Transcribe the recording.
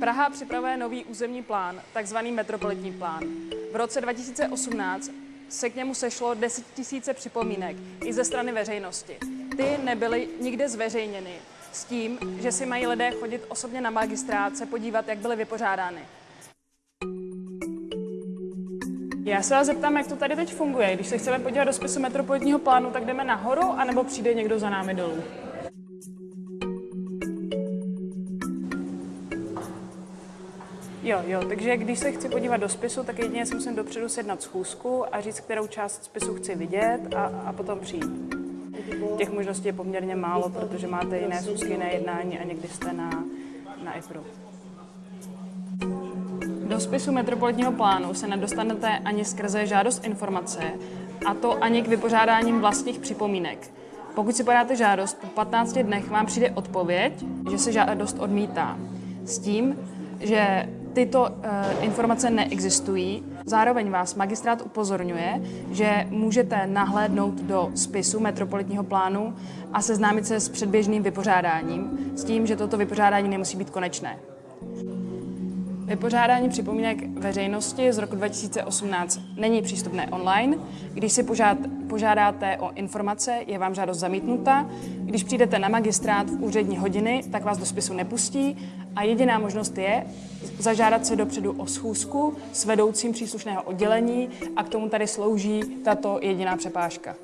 Praha připravuje nový územní plán, takzvaný metropolitní plán. V roce 2018 se k němu sešlo 10 000 připomínek i ze strany veřejnosti. Ty nebyly nikde zveřejněny s tím, že si mají lidé chodit osobně na magistrát se podívat, jak byly vypořádány. Já se vás zeptám, jak to tady teď funguje. Když se chceme podívat do spisu metropolitního plánu, tak jdeme nahoru, anebo přijde někdo za námi dolů? Jo, jo, takže když se chci podívat do spisu, tak jedině si musím dopředu sjednat schůzku a říct, kterou část spisu chci vidět a, a potom přijít. Těch možností je poměrně málo, protože máte jiné schůzky, jiné jednání a někdy jste na, na IPRu. Do spisu metropolitního plánu se nedostanete ani skrze žádost informace, a to ani k vypořádáním vlastních připomínek. Pokud si podáte žádost, po 15 dnech vám přijde odpověď, že se žádost odmítá. S tím, že tyto uh, informace neexistují. Zároveň vás magistrát upozorňuje, že můžete nahlédnout do spisu metropolitního plánu a seznámit se s předběžným vypořádáním, s tím, že toto vypořádání nemusí být konečné. Vypořádání připomínek veřejnosti z roku 2018 není přístupné online. Když si požád, požádáte o informace, je vám žádost zamítnuta. Když přijdete na magistrát v úřední hodiny, tak vás do spisu nepustí a jediná možnost je zažádat se dopředu o schůzku s vedoucím příslušného oddělení a k tomu tady slouží tato jediná přepážka.